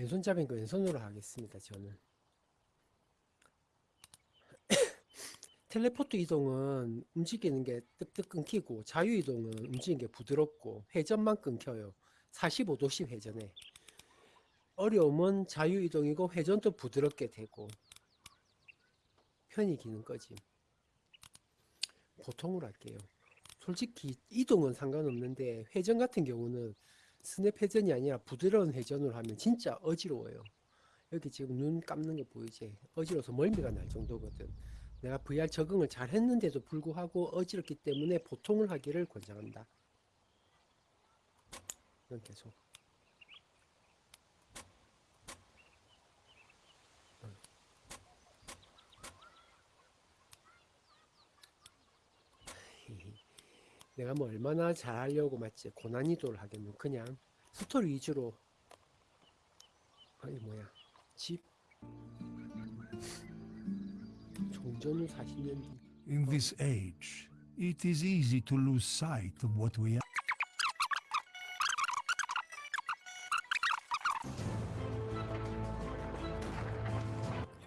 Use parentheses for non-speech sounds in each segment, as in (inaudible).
왼손잡인 거 왼손으로 하겠습니다. 저는. (coughs) 텔레포트 이동은 움직이는 게 뜩뜩 끊기고 자유 이동은 움직이는 게 부드럽고 회전만 끊겨요. 45도씩 회전해. 어려움은 자유 이동이고 회전도 부드럽게 되고 편히 기는 거지. 보통으로 할게요. 솔직히 이동은 상관없는데 회전 같은 경우는 스냅 회전이 아니라 부드러운 회전으로 하면 진짜 어지러워요. 여기 지금 눈 감는 거 보이지? 어지러워서 멀미가 날 정도거든. 내가 VR 적응을 잘 했는데도 불구하고 어지럽기 때문에 보통을 하기를 권장한다. 이건 계속. 응. 내가 뭐 얼마나 잘하려고 맞지 고난이도를 하겠노. 그냥 스토리 위주로. 아니 뭐야. 집. 종전 후 40년. 뒤 In this age, it is easy to lose sight of what we are.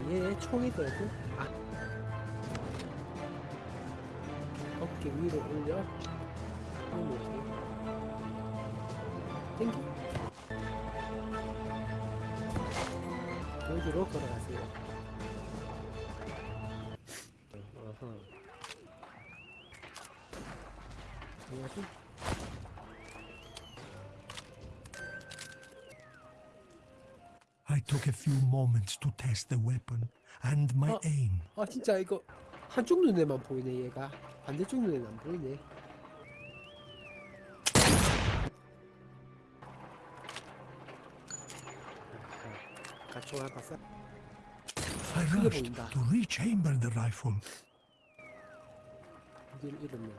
얘 총이거든 아. 어깨 위로 올려 땡겨 여기로 걸어가세요 어허 뭐지 I took a few moments to test the weapon and my Oh. aim. 아 진짜 이거 한쪽 눈에만 보이네 얘가 반대쪽 눈에는 안 보이네 총알 봤어? I rushed to rechamber the rifle. 어디를 잃었네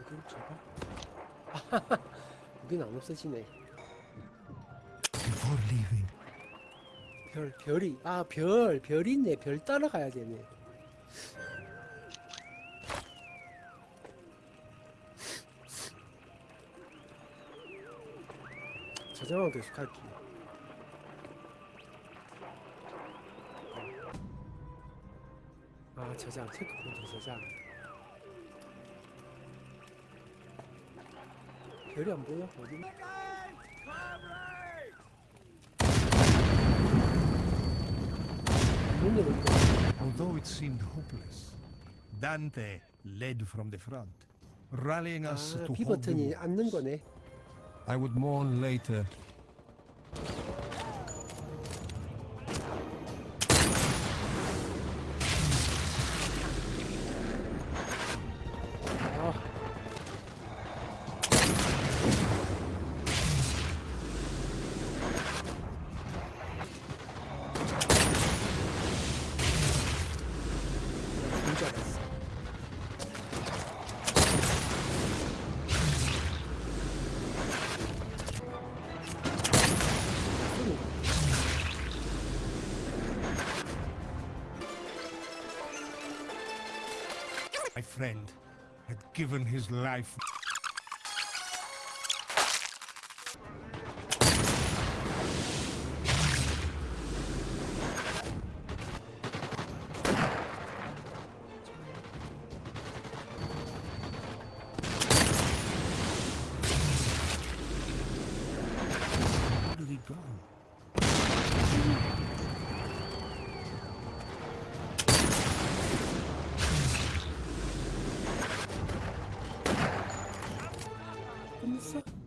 여기를 잡아? 여기는 안 없어지네 Before leaving, 별 별이 아 별 별이 있네 별 따라가야 되네 저장은 계속 할게 아 저장 체크포인트 저장 별이 안 보여 어디 although it seemed hopeless, Dante led from the front, rallying us 아, to B hold the 버튼이. 앉는 거네. I would mourn later. 아. My friend had given his life. friends.